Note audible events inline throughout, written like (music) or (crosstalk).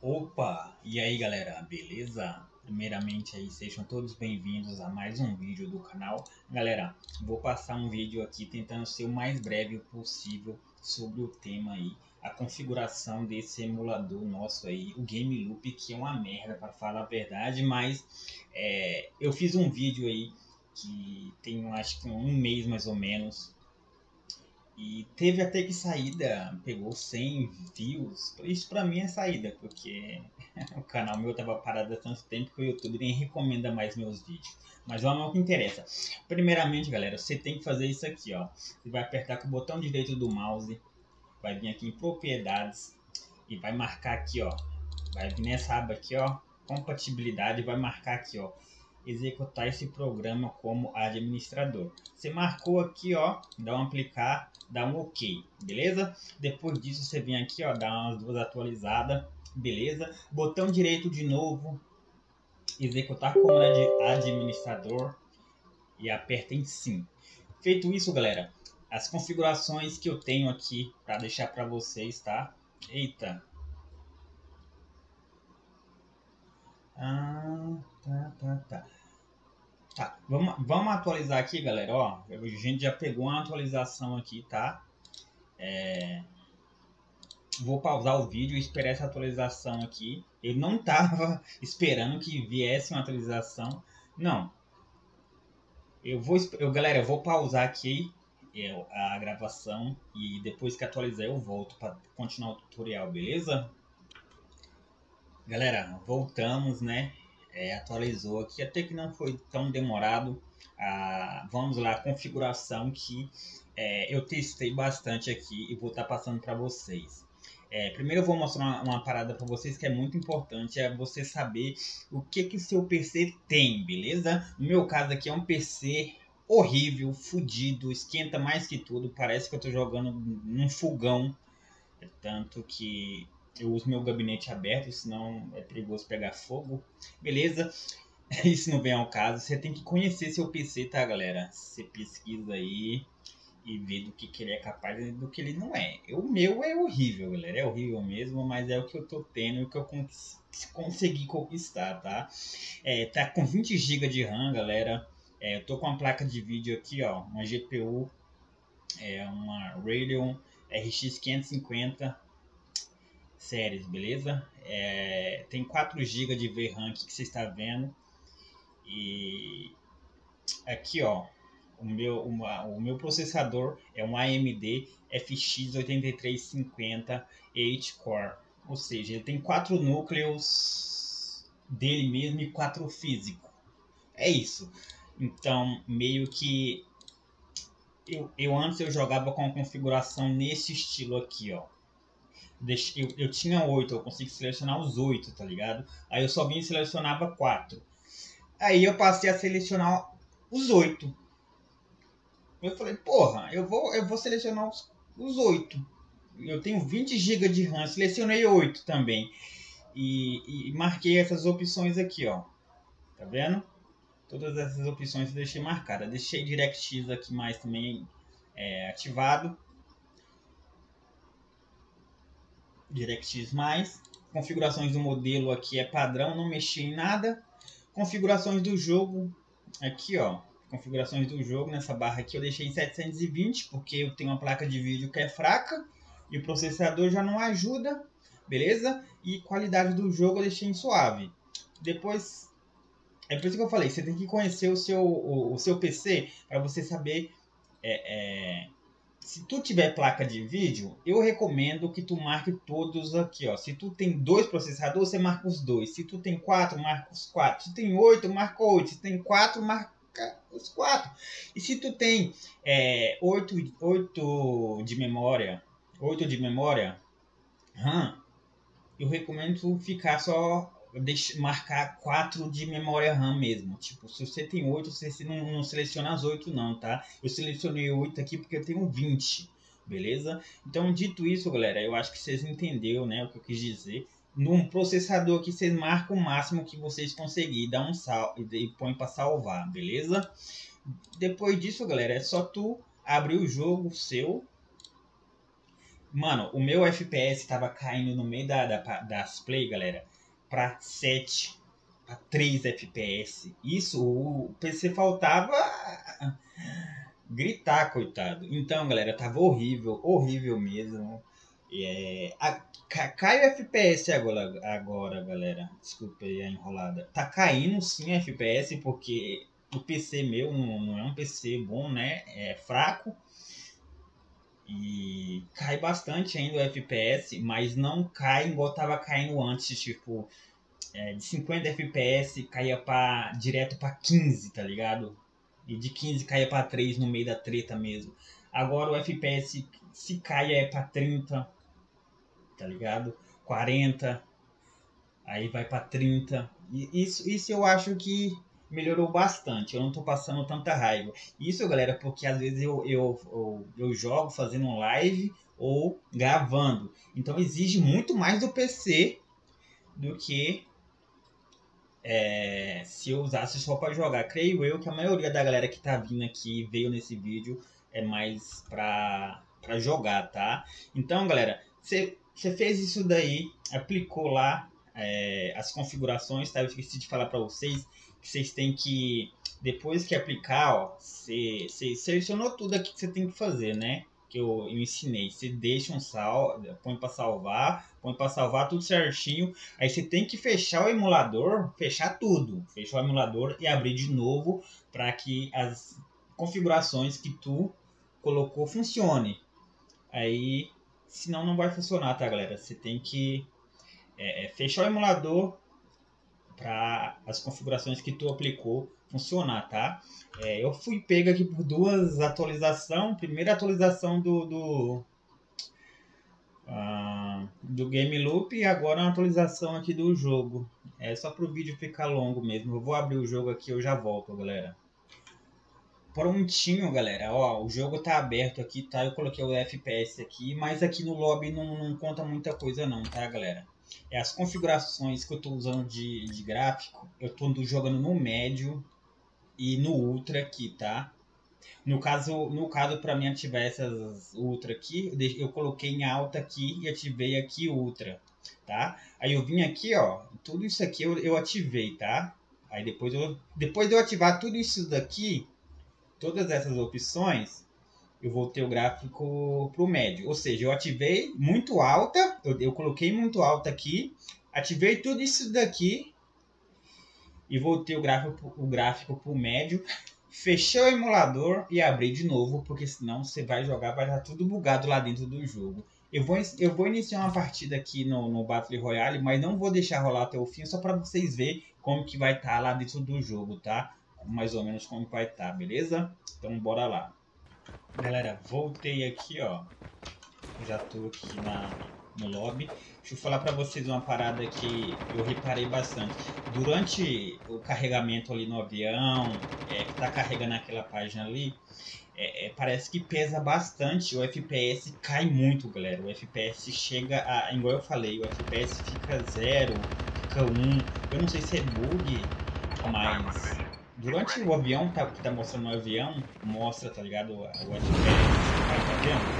Opa! E aí galera, beleza? Primeiramente aí, sejam todos bem-vindos a mais um vídeo do canal. Galera, vou passar um vídeo aqui tentando ser o mais breve possível sobre o tema aí, a configuração desse emulador nosso aí, o Game Loop, que é uma merda para falar a verdade, mas é, eu fiz um vídeo aí que tem acho que um mês mais ou menos, e teve até que saída, pegou 100 views. Isso pra mim é saída, porque (laughs) o canal meu tava parado há tanto tempo que o YouTube nem recomenda mais meus vídeos. Mas vamos ao que interessa. Primeiramente, galera, você tem que fazer isso aqui, ó. Você vai apertar com o botão direito do mouse, vai vir aqui em propriedades e vai marcar aqui, ó. Vai vir nessa aba aqui, ó, compatibilidade, vai marcar aqui, ó executar esse programa como administrador. Você marcou aqui, ó, dá um aplicar, dá um OK, beleza? Depois disso você vem aqui, ó, dá umas duas atualizadas, beleza? Botão direito de novo, executar como administrador e aperta em sim. Feito isso, galera, as configurações que eu tenho aqui para deixar para vocês, tá? Eita, Ah, tá, tá, tá. Tá, vamos, vamos atualizar aqui, galera, ó. A gente já pegou uma atualização aqui, tá? É... Vou pausar o vídeo e esperar essa atualização aqui. Eu não tava (laughs) esperando que viesse uma atualização. Não. Eu vou, eu, galera, eu vou pausar aqui é, a gravação e depois que atualizar eu volto para continuar o tutorial, beleza? Galera, voltamos, né? É, atualizou aqui, até que não foi tão demorado. Ah, vamos lá, a configuração que é, eu testei bastante aqui e vou estar tá passando para vocês. É, primeiro eu vou mostrar uma, uma parada para vocês que é muito importante, é você saber o que que seu PC tem, beleza? No meu caso aqui é um PC horrível, fudido, esquenta mais que tudo, parece que eu estou jogando num fogão, tanto que eu uso meu gabinete aberto, senão é perigoso pegar fogo. Beleza? (laughs) Isso não vem ao caso. Você tem que conhecer seu PC, tá, galera? Você pesquisa aí e vê do que, que ele é capaz e do que ele não é. O meu é horrível, galera. É horrível mesmo, mas é o que eu tô tendo e o que eu cons consegui conquistar, tá? É, tá com 20 GB de RAM, galera. É, eu tô com uma placa de vídeo aqui, ó. Uma GPU. É uma Radeon RX 550 séries, beleza? É, tem 4 GB de VRAM que você está vendo. E aqui, ó, o meu, uma, o meu processador é um AMD FX8350 8 Core. Ou seja, ele tem quatro núcleos dele mesmo e quatro físico. É isso. Então, meio que eu, eu antes eu jogava com a configuração nesse estilo aqui, ó eu, eu tinha oito, eu consegui selecionar os oito, tá ligado? Aí eu só vim e selecionava quatro. Aí eu passei a selecionar os oito. Eu falei, porra, eu vou, eu vou selecionar os oito. Eu tenho 20 GB de RAM, selecionei oito também. E, e, marquei essas opções aqui, ó. Tá vendo? Todas essas opções eu deixei marcadas. Deixei DirectX aqui mais também é, ativado. DirectX+. Configurações do modelo aqui é padrão, não mexi em nada. Configurações do jogo, aqui ó, configurações do jogo, nessa barra aqui eu deixei em 720, porque eu tenho uma placa de vídeo que é fraca e o processador já não ajuda, beleza? E qualidade do jogo eu deixei em suave. Depois, é por isso que eu falei, você tem que conhecer o seu, o, o seu PC para você saber é, é, se tu tiver placa de vídeo, eu recomendo que tu marque todos aqui, ó. Se tu tem dois processadores, você marca os dois. Se tu tem quatro, marca os quatro. Se tem oito, marca oito. Se tem quatro, marca os quatro. E se tu tem é, oito, oito de memória, oito de memória, eu recomendo ficar só deixa, marcar 4 de memória RAM mesmo. Tipo, se você tem 8, você não, não seleciona as 8 não, tá? Eu selecionei 8 aqui porque eu tenho 20, beleza? Então, dito isso, galera, eu acho que vocês entenderam, né, o que eu quis dizer. Num processador aqui, vocês marcam o máximo que vocês conseguirem, dá um sal e põe para salvar, beleza? Depois disso, galera, é só tu abrir o jogo seu Mano, o meu FPS tava caindo no meio da, da das play, galera, pra 7, pra 3 FPS. Isso, o PC faltava gritar, coitado. Então, galera, tava horrível, horrível mesmo. É, a, cai o FPS agora, agora, galera. Desculpa aí a enrolada. Tá caindo sim FPS porque o PC meu não, não é um PC bom, né? É fraco. E cai bastante ainda o FPS, mas não cai igual tava caindo antes, tipo, é, de 50 FPS caía pra, direto para 15, tá ligado? E de 15 caia para 3 no meio da treta mesmo. Agora o FPS se cai é para 30, tá ligado? 40, aí vai para 30. E isso, isso eu acho que melhorou bastante. Eu não tô passando tanta raiva. Isso, galera, porque às vezes eu, eu, eu, eu jogo fazendo live ou gravando. Então exige muito mais do PC do que é, se eu usasse só para jogar. Creio eu que a maioria da galera que tá vindo aqui veio nesse vídeo é mais pra, pra jogar, tá? Então, galera, você fez isso daí, aplicou lá é, as configurações, tá? Eu esqueci de falar para vocês que vocês têm que, depois que aplicar, ó, você, selecionou tudo aqui que você tem que fazer, né? Que eu, eu ensinei. Você deixa um sal, põe para salvar, põe para salvar tudo certinho. Aí você tem que fechar o emulador, fechar tudo, fechar o emulador e abrir de novo para que as configurações que tu colocou funcione. Aí, senão não vai funcionar, tá, galera? Você tem que é, é fechar o emulador, para as configurações que tu aplicou funcionar, tá? É, eu fui pego aqui por duas atualizações. Primeira atualização do, do, uh, do Game Loop e agora uma atualização aqui do jogo. É só para o vídeo ficar longo mesmo. Eu vou abrir o jogo aqui eu já volto, galera. Prontinho, galera. Ó, o jogo tá aberto aqui, tá? Eu coloquei o FPS aqui, mas aqui no lobby não, não conta muita coisa não, tá, galera? É as configurações que eu estou usando de, de gráfico, eu estou jogando no médio e no ultra aqui, tá? No caso, no caso para mim ativar essas ultra aqui, eu coloquei em alta aqui e ativei aqui ultra, tá? Aí eu vim aqui, ó, tudo isso aqui eu, eu ativei, tá? Aí depois eu, depois de eu ativar tudo isso daqui, todas essas opções, eu voltei o gráfico para o médio. Ou seja, eu ativei muito alta, eu, eu coloquei muito alta aqui, ativei tudo isso daqui e voltei o gráfico, o gráfico para o médio. Fechei o emulador e abri de novo, porque senão você vai jogar, vai estar tudo bugado lá dentro do jogo. Eu vou, eu vou iniciar uma partida aqui no, no Battle Royale, mas não vou deixar rolar até o fim, só para vocês verem como que vai estar lá dentro do jogo, tá? Mais ou menos como vai estar, beleza? Então bora lá. Galera, voltei aqui, ó. Já tô aqui na, no lobby. Deixa eu falar para vocês uma parada que eu reparei bastante. Durante o carregamento ali no avião, é, que tá carregando aquela página ali, é, é, parece que pesa bastante. O FPS cai muito, galera. O FPS chega a. Igual eu falei, o FPS fica zero, fica um. Eu não sei se é bug, mas Durante o avião, tá, que tá mostrando o avião, mostra, tá ligado? O, o FPS, tá vendo?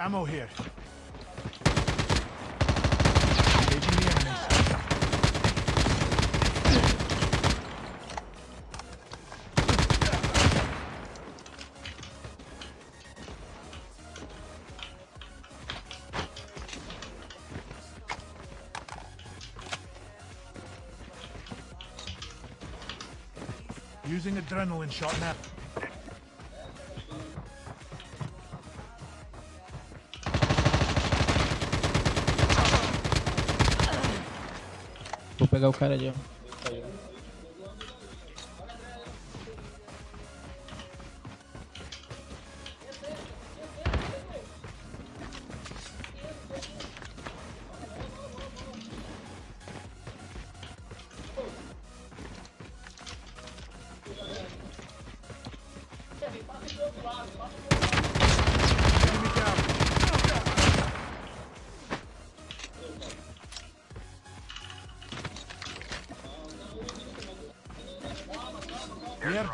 Ammo here. Using adrenaline shot now. Pegar o cara ali, ó.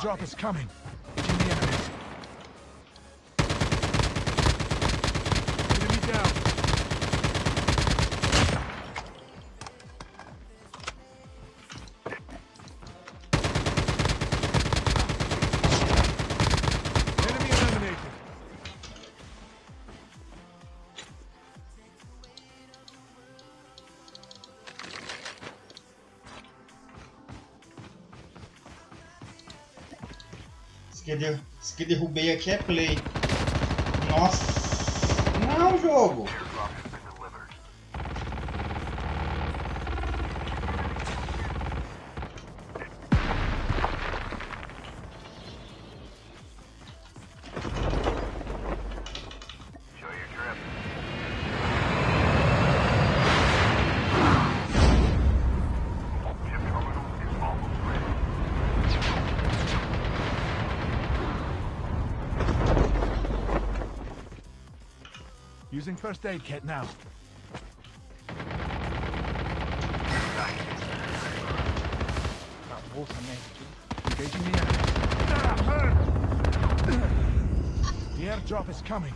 drop is coming. Que, que derrubei aqui é play. Nossa! Não, jogo! Using first aid kit now. Tá, bolsa merda. Engaging the enemies. The airdrop is coming.